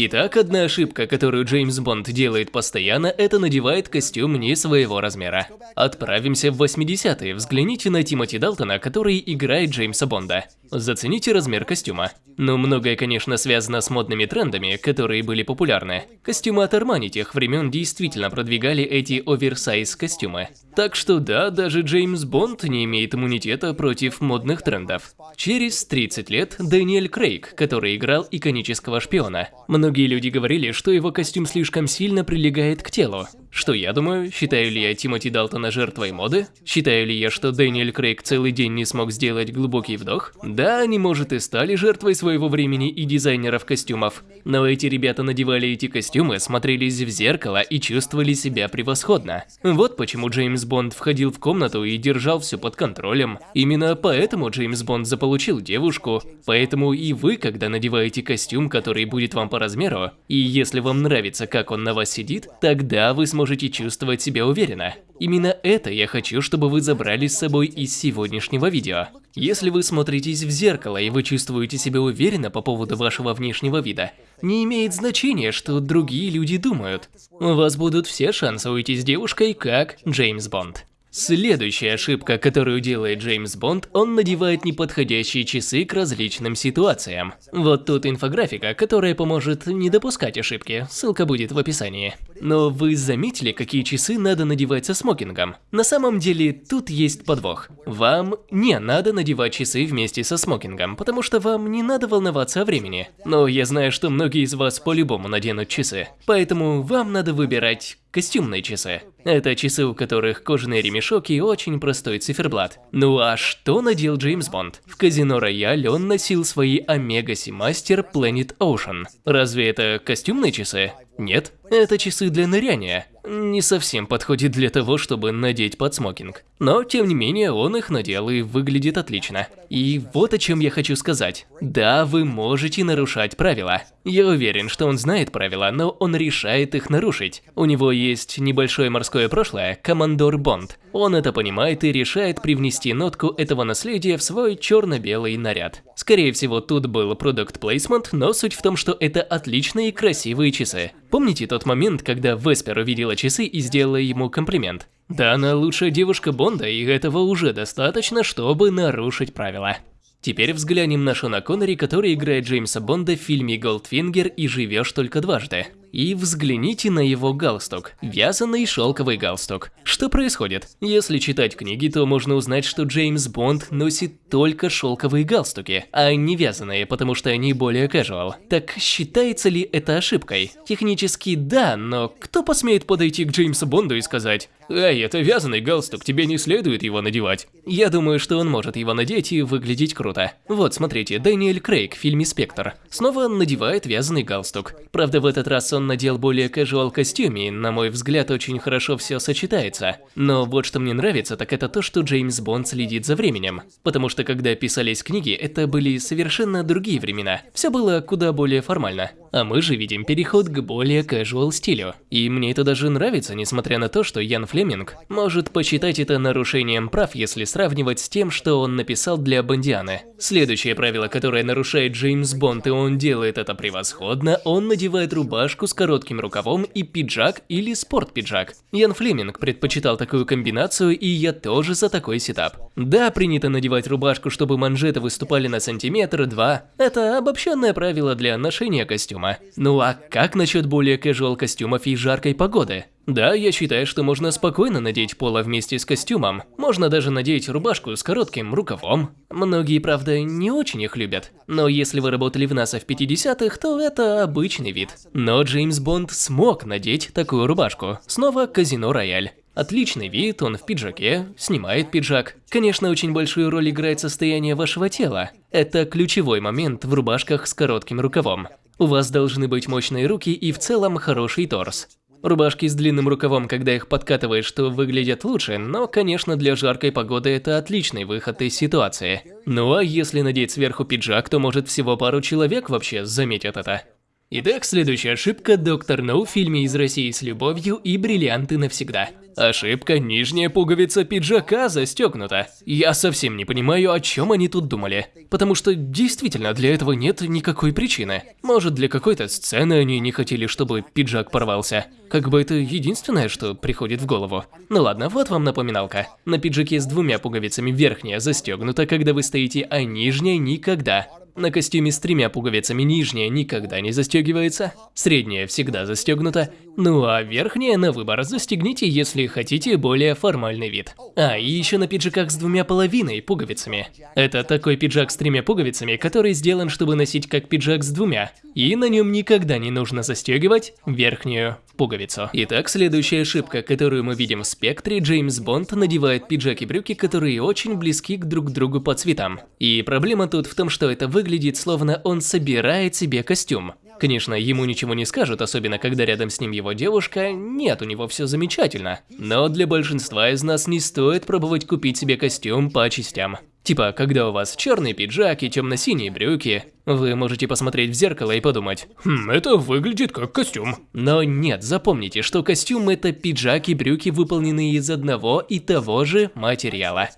Итак, одна ошибка, которую Джеймс Бонд делает постоянно, это надевает костюм не своего размера. Отправимся в 80-е, взгляните на Тимоти Далтона, который играет Джеймса Бонда. Зацените размер костюма. Но многое, конечно, связано с модными трендами, которые были популярны. Костюмы от Армани тех времен действительно продвигали эти оверсайз костюмы. Так что да, даже Джеймс Бонд не имеет иммунитета против модных трендов. Через 30 лет Дэниэль Крейг, который играл иконического шпиона. Многие люди говорили, что его костюм слишком сильно прилегает к телу. Что я думаю? Считаю ли я Тимоти Далтона жертвой моды? Считаю ли я, что Дэниэль Крейг целый день не смог сделать глубокий вдох? Да, они, может, и стали жертвой своего времени и дизайнеров костюмов. Но эти ребята надевали эти костюмы, смотрелись в зеркало и чувствовали себя превосходно. Вот почему Джеймс Бонд входил в комнату и держал все под контролем. Именно поэтому Джеймс Бонд заполучил девушку. Поэтому и вы, когда надеваете костюм, который будет вам по размеру, и если вам нравится, как он на вас сидит, тогда вы сможете чувствовать себя уверенно. Именно это я хочу, чтобы вы забрали с собой из сегодняшнего видео. Если вы смотритесь в зеркало и вы чувствуете себя уверенно по поводу вашего внешнего вида, не имеет значения, что другие люди думают. У вас будут все шансы уйти с девушкой, как Джеймс Бонд. Следующая ошибка, которую делает Джеймс Бонд, он надевает неподходящие часы к различным ситуациям. Вот тут инфографика, которая поможет не допускать ошибки, ссылка будет в описании. Но вы заметили, какие часы надо надевать со смокингом? На самом деле, тут есть подвох. Вам не надо надевать часы вместе со смокингом, потому что вам не надо волноваться о времени. Но я знаю, что многие из вас по-любому наденут часы, поэтому вам надо выбирать костюмные часы. Это часы, у которых кожаный ремешок и очень простой циферблат. Ну а что надел Джеймс Бонд? В казино Рояль он носил свои Омега Seamaster Planet Ocean. Разве это костюмные часы? Нет, это часы для ныряния. Не совсем подходит для того, чтобы надеть под смокинг. Но, тем не менее, он их надел и выглядит отлично. И вот о чем я хочу сказать. Да, вы можете нарушать правила. Я уверен, что он знает правила, но он решает их нарушить. У него есть небольшое морское прошлое, командор Бонд. Он это понимает и решает привнести нотку этого наследия в свой черно-белый наряд. Скорее всего, тут был продукт плейсмент, но суть в том, что это отличные красивые часы. Помните тот момент, когда Веспер увидела часы и сделала ему комплимент? Да, она лучшая девушка Бонда, и этого уже достаточно, чтобы нарушить правила. Теперь взглянем на Шона Коннери, который играет Джеймса Бонда в фильме «Голдфингер» и «Живешь только дважды». И взгляните на его галстук. Вязаный шелковый галстук. Что происходит? Если читать книги, то можно узнать, что Джеймс Бонд носит только шелковые галстуки, а не вязаные, потому что они более casual. Так считается ли это ошибкой? Технически да, но кто посмеет подойти к Джеймсу Бонду и сказать «Эй, это вязаный галстук, тебе не следует его надевать». Я думаю, что он может его надеть и выглядеть круто. Вот, смотрите, Дэниэль Крейг в фильме «Спектр». Снова надевает вязаный галстук. Правда, в этот раз он надел более casual костюме, и, на мой взгляд, очень хорошо все сочетается. Но вот что мне нравится, так это то, что Джеймс Бонд следит за временем. Потому что когда писались книги, это были совершенно другие времена. Все было куда более формально. А мы же видим переход к более casual стилю. И мне это даже нравится, несмотря на то, что Ян Флеминг может посчитать это нарушением прав, если сравнивать с тем, что он написал для Бондианы. Следующее правило, которое нарушает Джеймс Бонд, и он делает это превосходно, он надевает рубашку с коротким рукавом и пиджак или спорт-пиджак. Ян Флеминг предпочитал такую комбинацию, и я тоже за такой сетап. Да, принято надевать рубашку, чтобы манжеты выступали на сантиметр-два. Это обобщенное правило для ношения костюма костюма. Ну а как насчет более casual костюмов и жаркой погоды? Да, я считаю, что можно спокойно надеть поло вместе с костюмом. Можно даже надеть рубашку с коротким рукавом. Многие, правда, не очень их любят. Но если вы работали в НАСА в 50-х, то это обычный вид. Но Джеймс Бонд смог надеть такую рубашку. Снова казино Рояль. Отличный вид, он в пиджаке, снимает пиджак. Конечно, очень большую роль играет состояние вашего тела. Это ключевой момент в рубашках с коротким рукавом. У вас должны быть мощные руки и в целом хороший торс. Рубашки с длинным рукавом, когда их подкатываешь, что выглядят лучше, но, конечно, для жаркой погоды это отличный выход из ситуации. Ну а если надеть сверху пиджак, то может всего пару человек вообще заметят это. Итак, следующая ошибка – Доктор No в фильме «Из России с любовью» и «Бриллианты навсегда». Ошибка, нижняя пуговица пиджака застегнута. Я совсем не понимаю, о чем они тут думали. Потому что действительно для этого нет никакой причины. Может для какой-то сцены они не хотели, чтобы пиджак порвался. Как бы это единственное, что приходит в голову. Ну ладно, вот вам напоминалка. На пиджаке с двумя пуговицами верхняя застегнута, когда вы стоите, а нижняя никогда. На костюме с тремя пуговицами нижняя никогда не застегивается, средняя всегда застегнута, ну а верхняя на выбор застегните, если хотите более формальный вид. А, и еще на пиджаках с двумя половиной пуговицами. Это такой пиджак с тремя пуговицами, который сделан, чтобы носить как пиджак с двумя, и на нем никогда не нужно застегивать верхнюю пуговицу. Итак, следующая ошибка, которую мы видим в спектре, Джеймс Бонд надевает пиджак и брюки, которые очень близки к друг другу по цветам. И проблема тут в том, что это выглядит словно он собирает себе костюм. Конечно, ему ничего не скажут, особенно когда рядом с ним его девушка, нет, у него все замечательно. Но для большинства из нас не стоит пробовать купить себе костюм по частям. Типа, когда у вас черный пиджак и темно-синие брюки, вы можете посмотреть в зеркало и подумать, «Хм, это выглядит как костюм». Но нет, запомните, что костюм – это пиджак и брюки, выполненные из одного и того же материала.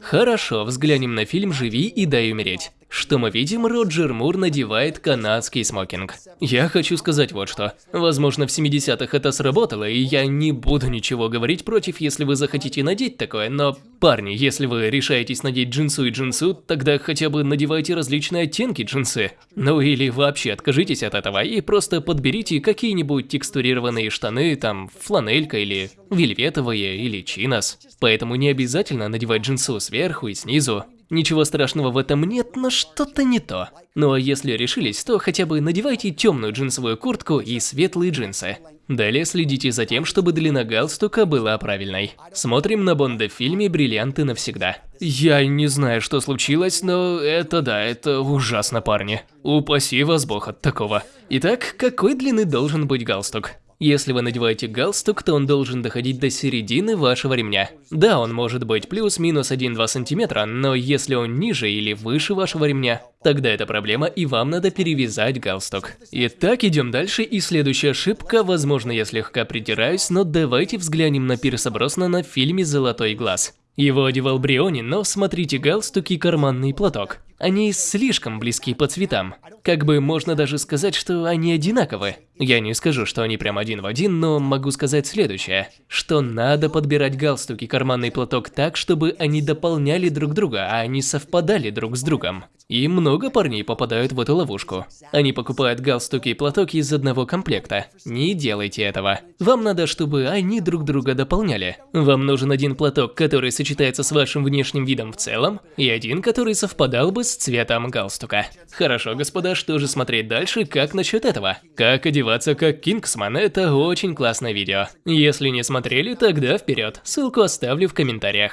Хорошо, взглянем на фильм «Живи и дай умереть». Что мы видим, Роджер Мур надевает канадский смокинг. Я хочу сказать вот что. Возможно, в 70-х это сработало, и я не буду ничего говорить против, если вы захотите надеть такое, но, парни, если вы решаетесь надеть джинсу и джинсу, тогда хотя бы надевайте различные оттенки джинсы. Ну или вообще откажитесь от этого и просто подберите какие-нибудь текстурированные штаны, там, фланелька или вельветовые, или чинос. Поэтому не обязательно надевать джинсу сверху и снизу. Ничего страшного в этом нет, но что-то не то. Ну а если решились, то хотя бы надевайте темную джинсовую куртку и светлые джинсы. Далее следите за тем, чтобы длина галстука была правильной. Смотрим на Бонда в фильме «Бриллианты навсегда». Я не знаю, что случилось, но это да, это ужасно, парни. Упаси вас бог от такого. Итак, какой длины должен быть галстук? Если вы надеваете галстук, то он должен доходить до середины вашего ремня. Да, он может быть плюс-минус 1-2 сантиметра, но если он ниже или выше вашего ремня, тогда это проблема и вам надо перевязать галстук. Итак, идем дальше и следующая ошибка, возможно я слегка придираюсь, но давайте взглянем на Пирса в фильме «Золотой глаз». Его одевал Бриони, но смотрите галстук и карманный платок. Они слишком близки по цветам. Как бы можно даже сказать, что они одинаковы. Я не скажу, что они прям один в один, но могу сказать следующее. Что надо подбирать галстук и карманный платок так, чтобы они дополняли друг друга, а не совпадали друг с другом. И много парней попадают в эту ловушку. Они покупают галстуки и платок из одного комплекта. Не делайте этого. Вам надо, чтобы они друг друга дополняли. Вам нужен один платок, который сочетается с вашим внешним видом в целом, и один, который совпадал бы с цветом галстука. Хорошо, господа, что же смотреть дальше, как насчет этого? Как одеваться как Кингсман, это очень классное видео. Если не смотрели, тогда вперед, ссылку оставлю в комментариях.